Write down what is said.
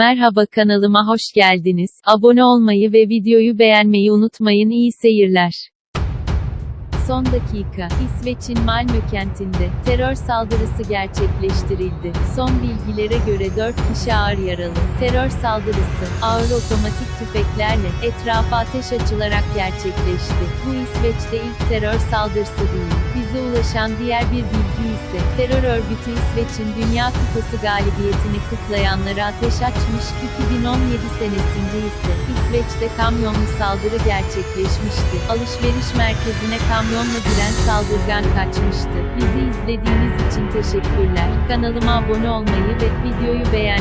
Merhaba kanalıma hoş geldiniz. Abone olmayı ve videoyu beğenmeyi unutmayın. İyi seyirler. Son dakika, İsveç'in Malmö kentinde terör saldırısı gerçekleştirildi. Son bilgilere göre 4 kişi ağır yaralı. Terör saldırısı, ağır otomatik tüfeklerle etrafa ateş açılarak gerçekleşti. Bu İsveç'te ilk terör saldırısı değil. Bize ulaşan diğer bir bilgi ise, terör örgütü İsveç'in Dünya Kupası galibiyetini kutlayanlara ateş açmış, 2017 senesinde ise, İsveç'te kamyonlu saldırı gerçekleşmişti. Alışveriş merkezine kamyonla giren saldırgan kaçmıştı. Bizi izlediğiniz için teşekkürler. Kanalıma abone olmayı ve videoyu beğenmeyi.